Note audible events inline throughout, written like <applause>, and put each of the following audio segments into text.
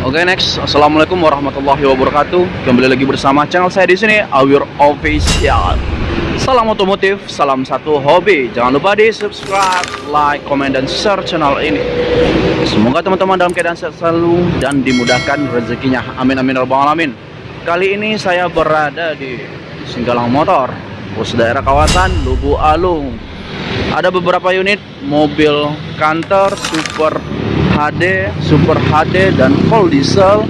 Oke next, assalamualaikum warahmatullahi wabarakatuh. Kembali lagi bersama channel saya di sini, Awir Official. Salam otomotif, salam satu hobi. Jangan lupa di subscribe, like, komen, dan share channel ini. Semoga teman-teman dalam keadaan sehat selalu dan dimudahkan rezekinya. Amin amin ya rabbal alamin. Kali ini saya berada di Singgalang Motor, pos daerah kawasan Lubu Alung. Ada beberapa unit mobil kantor super HD, Super HD dan full diesel.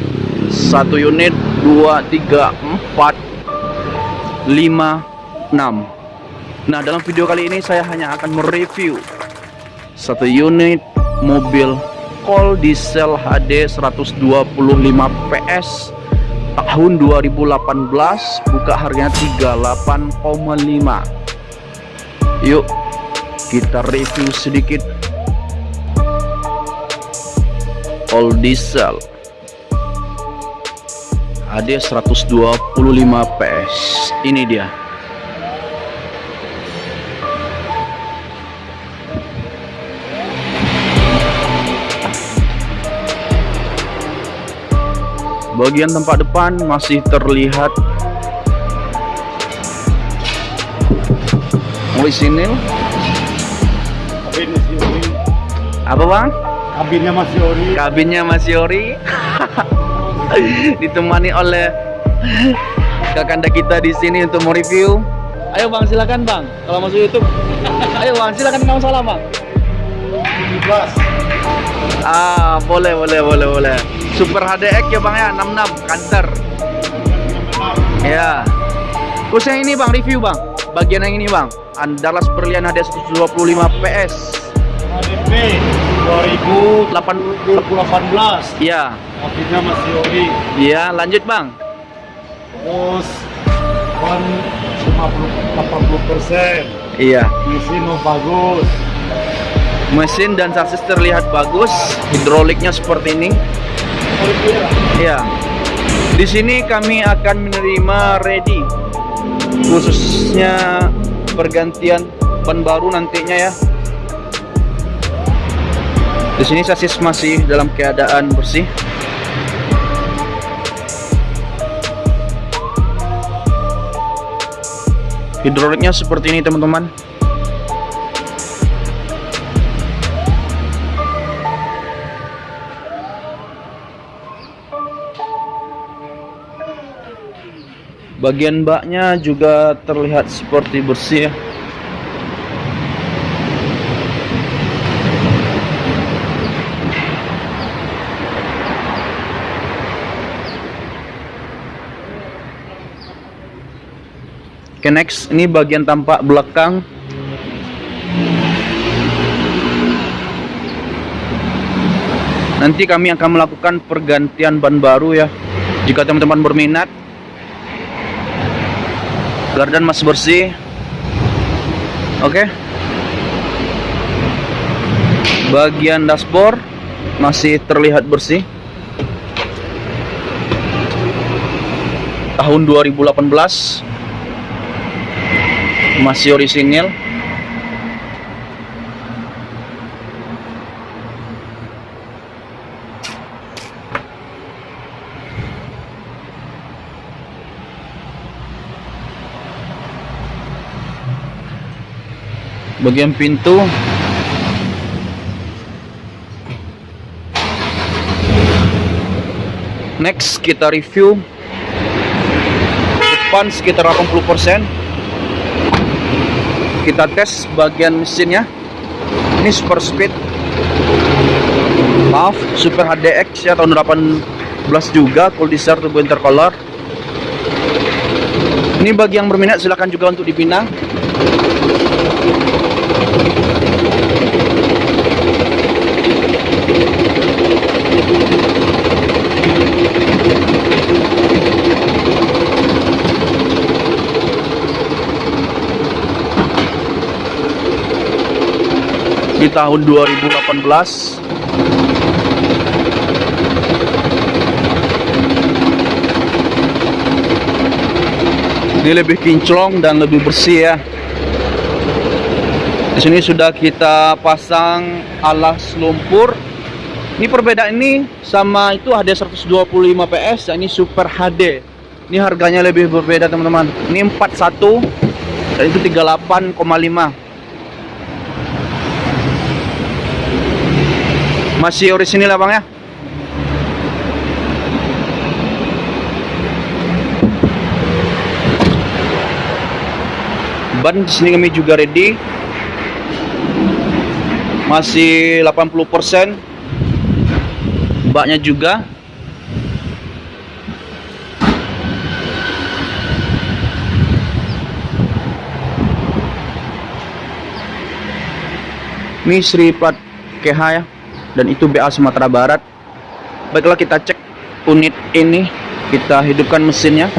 Satu unit 2 3 4 5 6 Nah dalam video kali ini saya hanya akan mereview satu unit mobil full diesel HD 125 PS tahun 2018 buka harganya 38,5 yuk kita review sedikit all diesel. AD 125 PS ini dia. Bagian tempat depan masih terlihat. Orisinil apa bang? Kabinnya masih ori kabinnya masih ori <laughs> ditemani oleh kakanda kita di sini untuk mereview. Ayo bang silakan bang. Kalau masuk YouTube. <laughs> Ayo bang silakan kamu salam bang. Ah boleh boleh boleh boleh. Super HDX ya bang ya? 66 kanter ya. Khususnya ini bang review bang. Bagian yang ini bang. Andalas Berlian HD 125 PS 2018 iya. Kabinnya masih ori iya lanjut bang. Terus ban 50 80 persen. Iya. Mesin mau bagus. Mesin dan sasis terlihat bagus hidroliknya seperti ini. Ya di sini kami akan menerima ready khususnya pergantian ban baru nantinya ya di sini sasis masih dalam keadaan bersih. Hidroliknya seperti ini teman-teman. Bagian baknya juga terlihat seperti bersih ya Oke next ini bagian tampak belakang. Nanti kami akan melakukan pergantian ban baru ya. Jika teman-teman berminat Gardan masih bersih. Oke. Bagian dashboard Masih terlihat bersih. Tahun 2018 masih orisinil. Bagian pintu. Next kita review. Depan sekitar 80% kita tes bagian mesinnya. Ini super speed. Maaf super HDX ya tahun 18 juga cool diesel turbo intercolor. Ini bagi yang berminat silahkan juga untuk dipinang di tahun 2018 dia lebih kinclong dan lebih bersih ya di sini sudah kita pasang alas lumpur Ini perbedaan ini sama itu HD 125 PS, dan ini Super HD. Ini harganya lebih berbeda teman-teman. Ini 41 dan itu 38,5. Masih orisinil ya bang ya? Ban di sini kami juga ready. Masih 80%. Baknya juga. Ini Sri plat KH ya. Dan itu BA Sumatera Barat. Baiklah kita cek unit ini. Kita hidupkan mesinnya.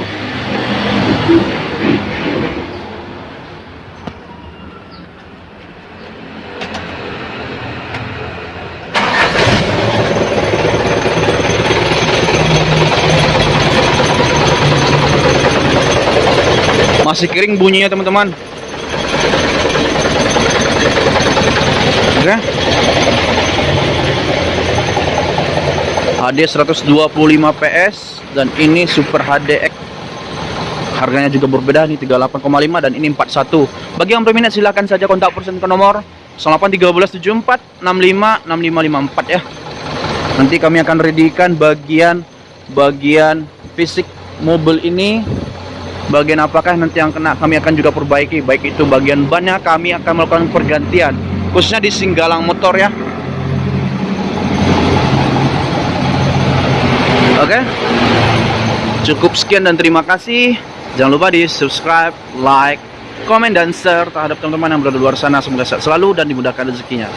Masih kering bunyinya teman-teman. Oke. HD 125 PS dan ini Super HDX. Harganya juga berbeda nih 38,5 dan ini 41. Bagi yang berminat silahkan saja kontak person ke nomor 081374 65 6554 ya. Nanti kami akan readykan bagian bagian fisik mobil ini bagian apakah nanti yang kena kami akan juga perbaiki baik itu bagian bannya kami akan melakukan pergantian khususnya di singgalang motor ya oke. Cukup sekian dan terima kasih. Jangan lupa di subscribe like komen dan share terhadap teman-teman yang berada di luar sana. Semoga sehat selalu dan dimudahkan rezekinya